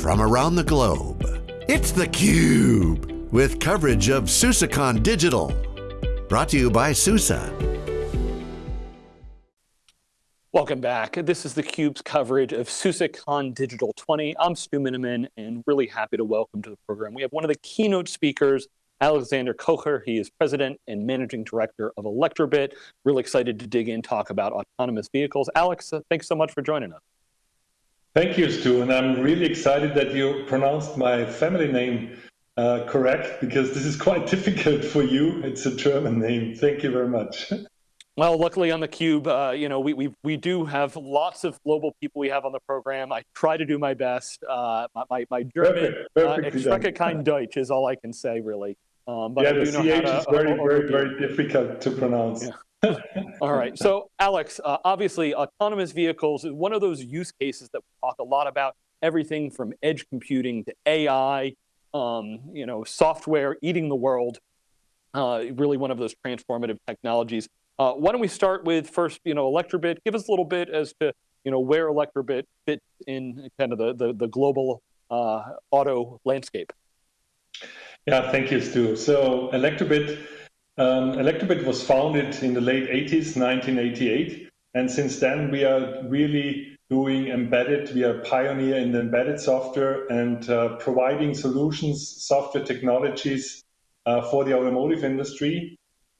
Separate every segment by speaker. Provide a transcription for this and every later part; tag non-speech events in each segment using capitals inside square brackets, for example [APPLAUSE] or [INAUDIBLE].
Speaker 1: from around the globe. It's theCUBE, with coverage of SUSECon Digital. Brought to you by SUSE.
Speaker 2: Welcome back. This is theCUBE's coverage of SUSECon Digital 20. I'm Stu Miniman and really happy to welcome to the program. We have one of the keynote speakers, Alexander Kocher. He is president and managing director of Elektrobit. Really excited to dig in, talk about autonomous vehicles. Alex, uh, thanks so much for joining us.
Speaker 3: Thank you, Stu, and I'm really excited that you pronounced my family name uh, correct because this is quite [LAUGHS] difficult for you. It's a German name. Thank you very much.
Speaker 2: Well, luckily on the Cube, uh, you know, we, we we do have lots of global people we have on the program. I try to do my best. Uh, my, my German, perfect, uh, kein Deutsch is all I can say, really.
Speaker 3: Um, but yeah, the CH is very, very, very difficult to pronounce.
Speaker 2: Yeah. All right, so Alex, uh, obviously autonomous vehicles is one of those use cases that we talk a lot about, everything from edge computing to AI, um, you know, software eating the world, uh, really one of those transformative technologies. Uh, why don't we start with first, you know, Elektrobit? Give us a little bit as to, you know, where Elektrobit fits in kind of the, the, the global uh, auto landscape.
Speaker 3: Yeah, thank you, Stu. So Elektrobit, um, Elektrobit was founded in the late 80s, 1988. And since then, we are really doing embedded. We are pioneer in the embedded software and uh, providing solutions, software technologies uh, for the automotive industry.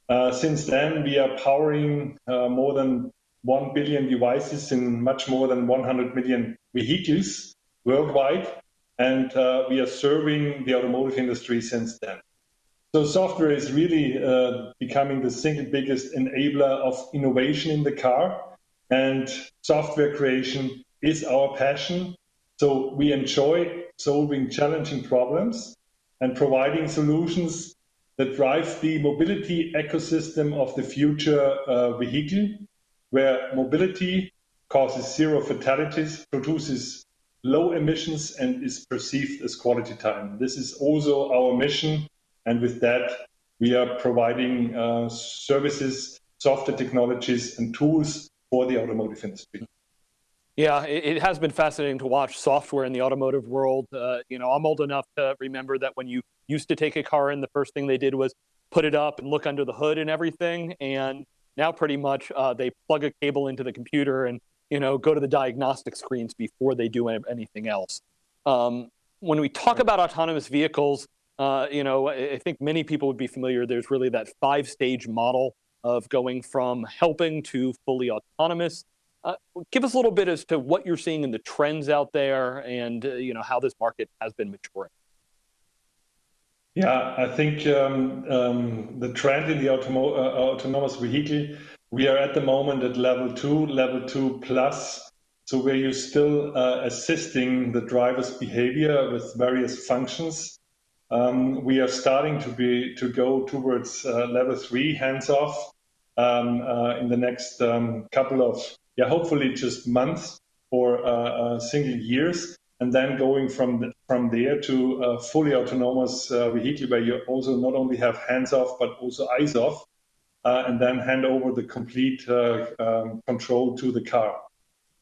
Speaker 3: Uh, since then, we are powering uh, more than 1 billion devices in much more than 100 million vehicles worldwide, and uh, we are serving the automotive industry since then. So software is really uh, becoming the single biggest enabler of innovation in the car, and software creation is our passion. So we enjoy solving challenging problems and providing solutions that drive the mobility ecosystem of the future uh, vehicle, where mobility causes zero fatalities, produces low emissions, and is perceived as quality time. This is also our mission, and with that, we are providing uh, services, software technologies, and tools for the automotive industry.
Speaker 2: Yeah, it, it, has been fascinating to watch software in the automotive world. Uh, you know, I'm old enough to remember that when you used to take a car in, the first thing they did was put it up and look under the hood and everything. And now pretty much uh, they plug a cable into the computer and you know go to the diagnostic screens before they do anything else. Um, when we talk about autonomous vehicles, uh, you know, I think many people would be familiar. There's really that five-stage model of going from helping to fully autonomous. Uh, give us a little bit as to what you're seeing in the trends out there and uh, you know how this market has been maturing.
Speaker 3: Yeah, I think um, um, the trend in the uh, autonomous vehicle, we are at the moment at level two, level two plus. So where you're still uh, assisting the driver's behavior with various functions. Um, we are starting to be to go towards uh, level three, hands off, um, uh, in the next um, couple of yeah, hopefully just months or uh, uh, single years, and then going from the, from there to a fully autonomous uh, vehicle where you also not only have hands off but also eyes off, uh, and then hand over the complete uh, um, control to the car.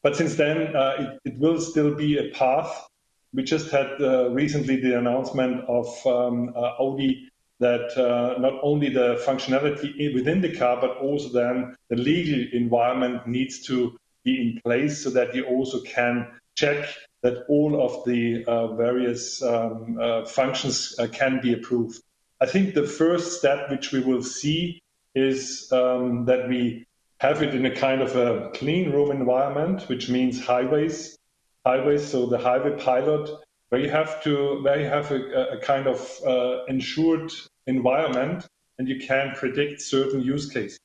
Speaker 3: But since then, uh, it, it, will still be a path. We just had recently the announcement of um, Audi that uh, not only the functionality within the car, but also then the legal environment needs to be in place so that you also can check that all of the uh, various um, uh, functions uh, can be approved. I think the first step which we will see is um, that we have it in a kind of a clean room environment, which means highways, highways. So the highway pilot where you have to where you have a, a kind of uh, ensured environment and you can predict certain use cases.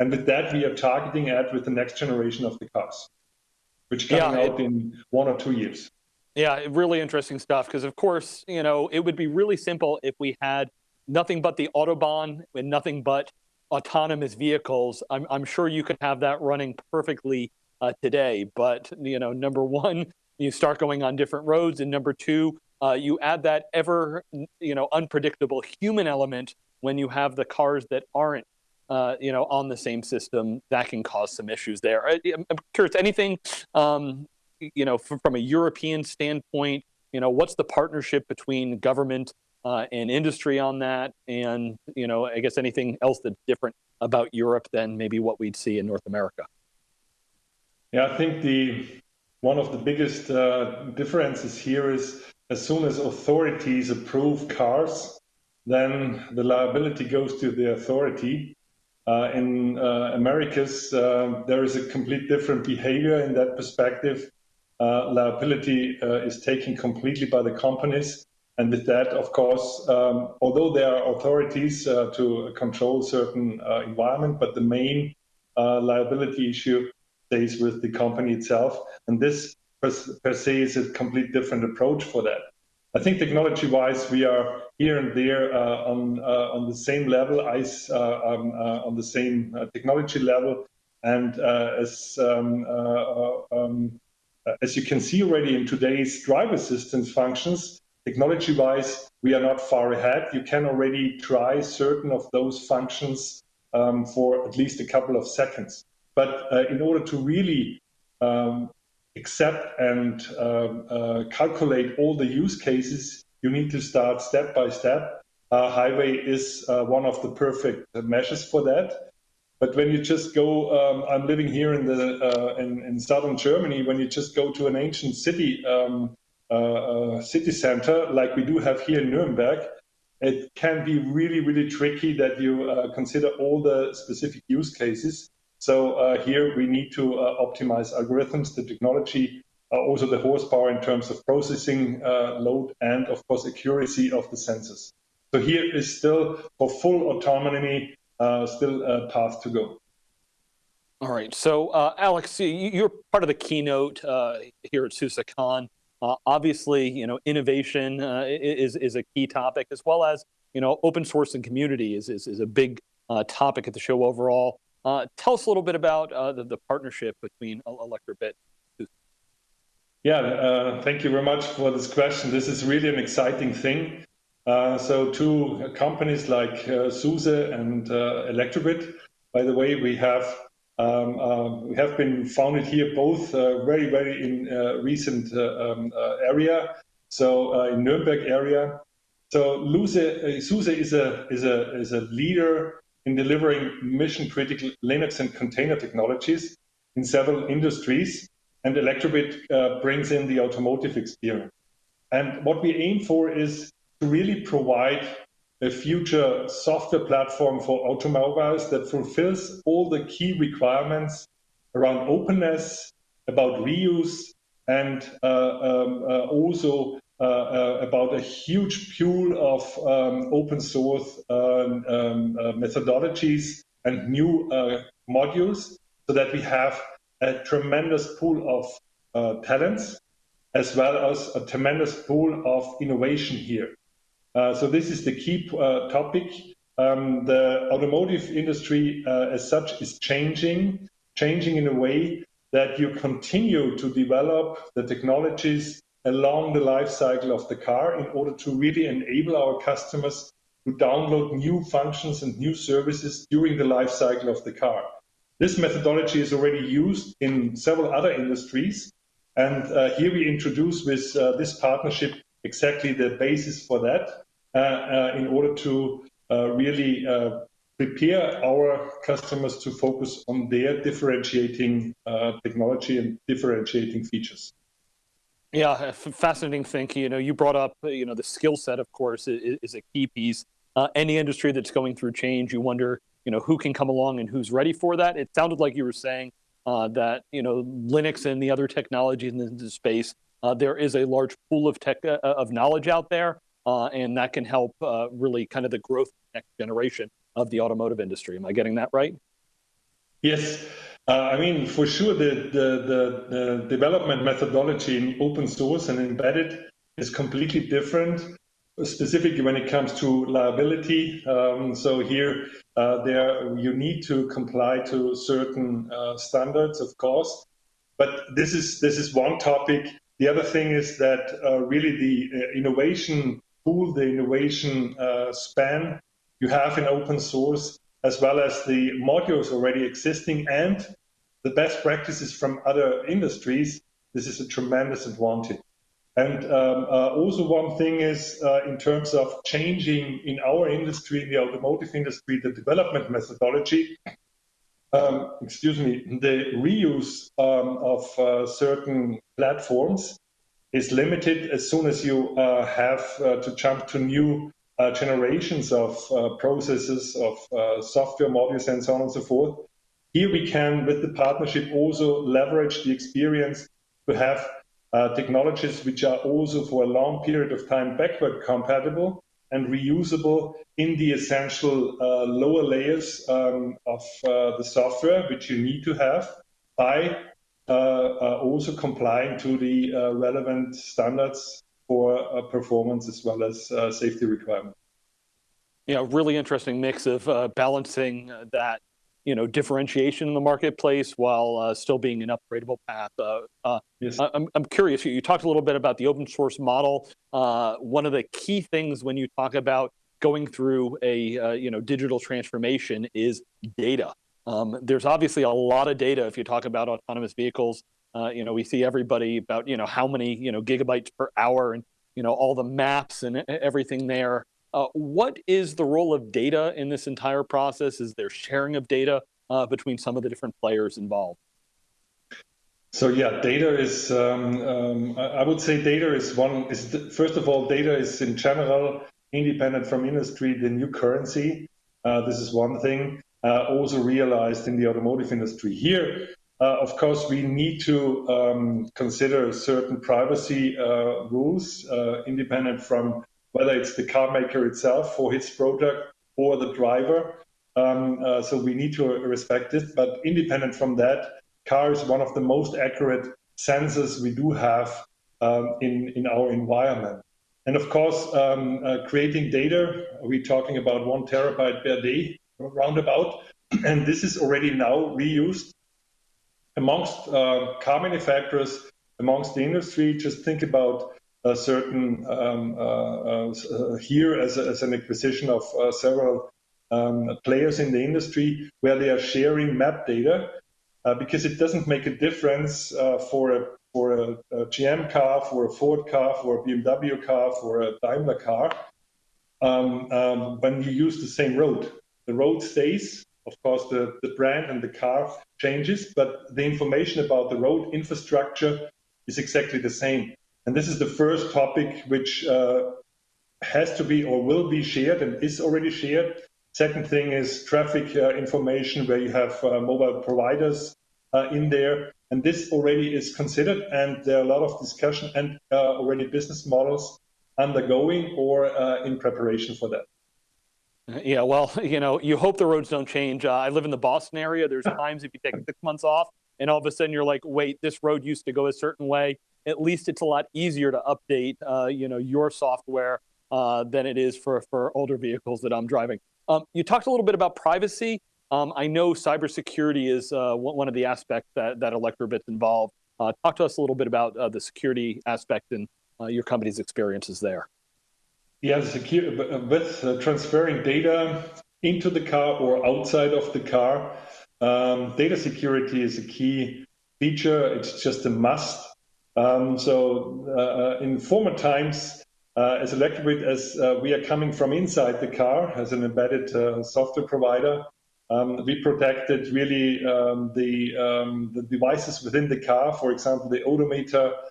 Speaker 3: And with that, we are targeting at with the next generation of the cars, which coming yeah, out in one or two years.
Speaker 2: Yeah, really interesting stuff. Because of course, you know, it would be really simple if we had nothing but the autobahn and nothing but autonomous vehicles. I'm, I'm sure you could have that running perfectly uh, today. But you know, number one, you start going on different roads, and number two, uh, you add that ever, you know, unpredictable human element when you have the cars that aren't, uh, you know, on the same system. That can cause some issues there. I, am curious, anything, um, you know, from, from, a European standpoint, you know, what's the partnership between government uh, and industry on that? And, you know, I guess anything else that's different about Europe than maybe what we'd see in North America?
Speaker 3: Yeah, I think the one of the biggest uh, differences here is as soon as authorities approve cars, then the liability goes to the authority. Uh, in uh, Americas, uh, there is a complete different behavior in that perspective. Uh, liability uh, is taken completely by the companies. And with that, of course, um, although there are authorities to control certain environment, but the main liability issue stays with the company itself. And this per, per se is a complete different approach for that. I think technology-wise, we are here and there uh, on uh, on the same level, ICE uh, um, uh, on the same uh, technology level, and as um, um, as you can see already in today's driver assistance functions, technology-wise, we are not far ahead. You can already try certain of those functions um, for at least a couple of seconds. But in order to really um, accept and uh, uh, calculate all the use cases, you need to start step by step. Uh, highway is uh, one of the perfect measures for that. But when you just go, um, I'm living here in the uh, in, in, southern Germany. When you just go to an ancient city um, uh, city center like we do have here in Nuremberg, it can be really really tricky that you consider all the specific use cases. So uh, here we need to uh, optimize algorithms, the technology, uh, also the horsepower in terms of processing load, and of course accuracy of the sensors. So here is still for full autonomy, still a path to go.
Speaker 2: All right. So, uh, Alex, you're part of the keynote uh, here at SUSECon. Uh, obviously, you know, innovation is is a key topic, as well as you know, open source and community is is, is a big topic at the show overall. Uh, tell us a little bit about uh, the, the, partnership between Elektrobit.
Speaker 3: Yeah, uh, thank you very much for this question. This is really an exciting thing. Uh, so two companies like uh, SUSE and uh, Elektrobit, by the way, we have um, we have been founded here both very, very in recent um, area. So in Nuremberg area. So SUSE is a is a is a leader in delivering mission critical Linux and container technologies in several industries. And Elektrobit uh, brings in the automotive experience. And what we aim for is to really provide a future software platform for automobiles that fulfills all the key requirements around openness, about reuse, and uh, um, uh, also about a huge pool of um, open source um, um, uh, methodologies and new modules so that we have a tremendous pool of talents as well as a tremendous pool of innovation here. so this is the key topic. Um, the automotive industry uh, as such is changing, changing in a way that you continue to develop the technologies along the life cycle of the car in order to really enable our customers to download new functions and new services during the life cycle of the car. This methodology is already used in several other industries. And uh, here we introduce with uh, this partnership exactly the basis for that uh, uh in order to uh, really uh, prepare our customers to focus on their differentiating technology and differentiating features.
Speaker 2: Yeah, fascinating thinking. You know, you brought up, uh, you know, the skill set, of course, is, is a key piece. Uh, any industry that's going through change, you wonder, you know, who can come along and who's ready for that. It sounded like you were saying uh, that, you know, Linux and the other technologies in the space, uh, there is a large pool of tech uh, of knowledge out there, uh, and that can help really kind of the growth next generation of the automotive industry. Am I getting that right?
Speaker 3: Yes. Uh, I mean, for sure, the, the, the, the, development methodology in open source and embedded is completely different, specifically when it comes to liability. Um, so here, uh, there you need to comply to certain uh, standards, of course. But this is this is one topic. The other thing is that uh, really the uh, innovation pool, the innovation uh, span you have in open source as well as the modules already existing and the best practices from other industries, this is a tremendous advantage. And um, uh, also one thing is uh, in terms of changing in our industry, in the automotive industry, the development methodology. Um, excuse me, the reuse um, of uh, certain platforms is limited as soon as you uh, have uh, to jump to new uh, generations of processes, of software modules, and so on and so forth. Here we can, with the partnership, also leverage the experience to have uh, technologies which are also for a long period of time backward compatible and reusable in the essential uh, lower layers um, of uh, the software which you need to have by uh, uh, also complying to the uh, relevant standards for performance as well as safety requirements.
Speaker 2: Yeah, really interesting mix of balancing that you know differentiation in the marketplace while uh, still being an upgradable path. Uh, uh, yes. I'm, I'm curious. You talked a little bit about the open source model. Uh, one of the key things when you talk about going through a uh, you know digital transformation is data. Um, there's obviously a lot of data if you talk about autonomous vehicles. Uh, you know, we see everybody about you know how many you know gigabytes per hour and you know all the maps and everything there. Uh, what is the role of data in this entire process? Is there sharing of data uh, between some of the different players involved?
Speaker 3: So yeah, data is, um, um, I would say data is one, is first of all, data is in general, independent from industry, the new currency. Uh, this is one thing, uh, also realized in the automotive industry. Here, of course, we need to um, consider certain privacy uh, rules, independent from whether it's the car maker itself for his product or the driver. Um, uh, so we need to respect it. But independent from that, car is one of the most accurate sensors we do have um, in, in our environment. And of course, uh, creating data, we're talking about one terabyte per day, roundabout. [CLEARS THROAT] And this is already now reused amongst uh, car manufacturers, amongst the industry. Just think about a certain um, uh, uh, here as, a, as, an acquisition of uh, several um, players in the industry where they are sharing map data because it doesn't make a difference for a for a, a, GM car, for a Ford car, for a BMW car, for a Daimler car, um, um, when you use the same road. The road stays, of course, the, the brand and the car changes, but the information about the road infrastructure is exactly the same. And this is the first topic which uh, has to be or will be shared and is already shared. Second thing is traffic uh, information where you have uh, mobile providers uh, in there. And this already is considered and there are a lot of discussion and uh, already business models undergoing or uh, in preparation for that.
Speaker 2: Yeah, well, [LAUGHS] you know, you hope the roads don't change. I live in the Boston area. There's [LAUGHS] times if you take six months off and all of a sudden you're like, wait, this road used to go a certain way at least it's a lot easier to update, uh, you know, your software uh, than it is for, for older vehicles that I'm driving. Um, you talked a little bit about privacy. Um, I know cybersecurity is uh, one of the aspects that, that Elektrobit's involved. Uh, talk to us a little bit about uh, the security aspect and uh, your company's experiences there.
Speaker 3: Yeah, secure, with transferring data into the car or outside of the car, um, data security is a key feature. It's just a must um, so uh, uh, in former times, uh, as Elektrobit, as uh, we are coming from inside the car as an embedded uh, software provider, um, we protected really um, the, um, the devices within the car, for example, the odometer uh,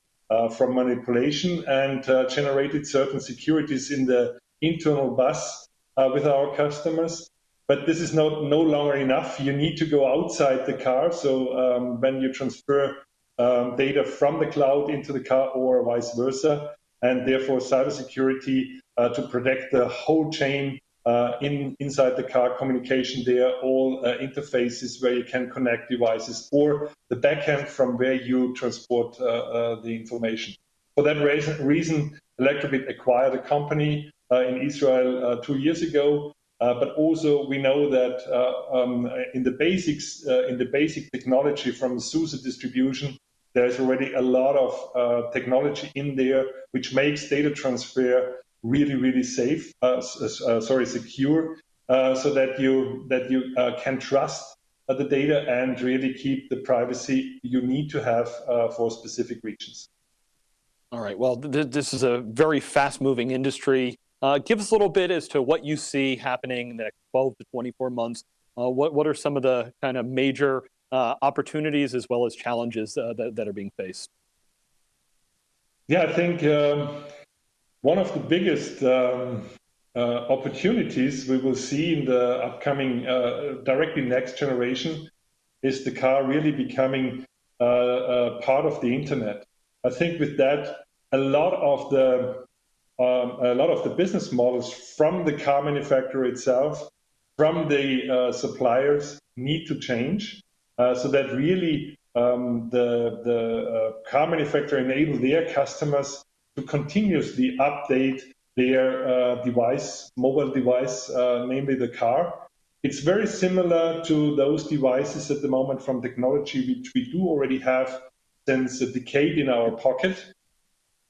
Speaker 3: from manipulation and generated certain securities in the internal bus with our customers. But this is not, no longer enough. You need to go outside the car. So um, when you transfer um, data from the cloud into the car or vice versa, and therefore cybersecurity uh, to protect the whole chain uh, in inside the car communication there, all uh, interfaces where you can connect devices or the backend from where you transport uh, uh, the information. For that reason, Elektrobit acquired a company uh, in Israel two years ago. but also we know that um, in the basics, in the basic technology from SUSE distribution, there's already a lot of uh, technology in there which makes data transfer really, really safe, uh, uh, sorry, secure, uh, so that you that you uh, can trust uh, the data and really keep the privacy you need to have for specific regions.
Speaker 2: All right, well, th this is a very fast moving industry. Uh, give us a little bit as to what you see happening in the next 12 to 24 months. Uh, what, what are some of the kind of major uh, opportunities as well as challenges uh, that, that are being faced?
Speaker 3: Yeah, I think um, one of the biggest um, uh, opportunities we will see in the upcoming uh, directly next generation is the car really becoming uh, part of the internet. I think with that, a lot of the um, a lot of the business models from the car manufacturer itself, from the uh, suppliers, need to change uh, so that really um, the, the uh, car manufacturer enable their customers to continuously update their uh, device, mobile device, uh, namely the car. It's very similar to those devices at the moment from technology which we do already have since a decade in our pocket.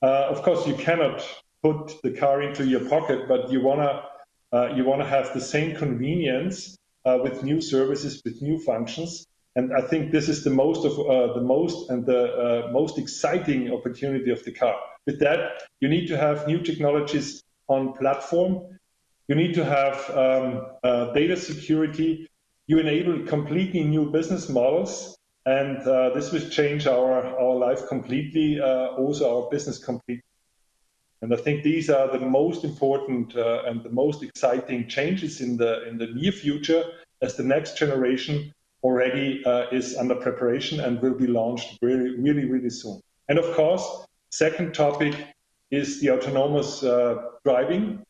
Speaker 3: Uh, of course, you cannot put the car into your pocket, but you wanna uh, you wanna have the same convenience uh, with new services, with new functions. And I think this is the most of uh, the most and the uh, most exciting opportunity of the car. With that, you need to have new technologies on platform. You need to have um, uh, data security. You enable completely new business models and uh, this will change our, our life completely, uh, also our business completely. And I think these are the most important uh, and the most exciting changes in the in the near future, as the next generation already uh, is under preparation and will be launched really, really, really soon. And of course, second topic is the autonomous uh, driving.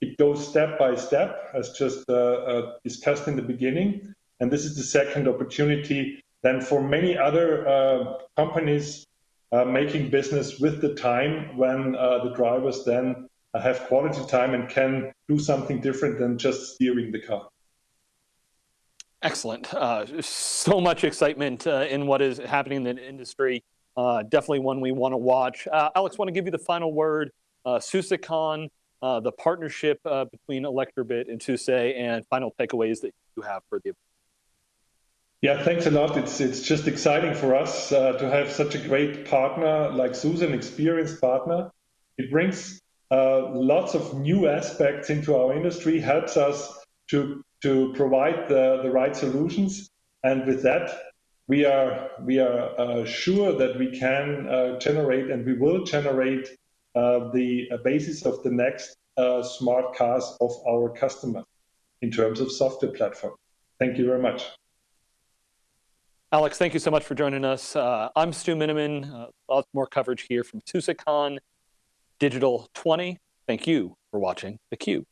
Speaker 3: It goes step by step, as just uh, discussed in the beginning. And this is the second opportunity then for many other companies making business with the time when the drivers then have quality time and can do something different than just steering the car.
Speaker 2: Excellent. Uh, so much excitement uh, in what is happening in the industry. Uh, definitely one we want to watch. Alex, want to give you the final word. Uh, SUSECon, the partnership between Elektrobit and SUSE, and final takeaways that you have for the event.
Speaker 3: Yeah, thanks a lot. It's it's just exciting for us uh, to have such a great partner like Susan, experienced partner. It brings uh, lots of new aspects into our industry, helps us to to provide the, the right solutions, and with that, we are we are uh, sure that we can uh, generate and we will generate uh, the basis of the next uh, smart cars of our customers in terms of software platform. Thank you very much.
Speaker 2: Alex, thank you so much for joining us. Uh, I'm Stu Miniman. Uh, lots more coverage here from SUSECon Digital 20. Thank you for watching theCUBE.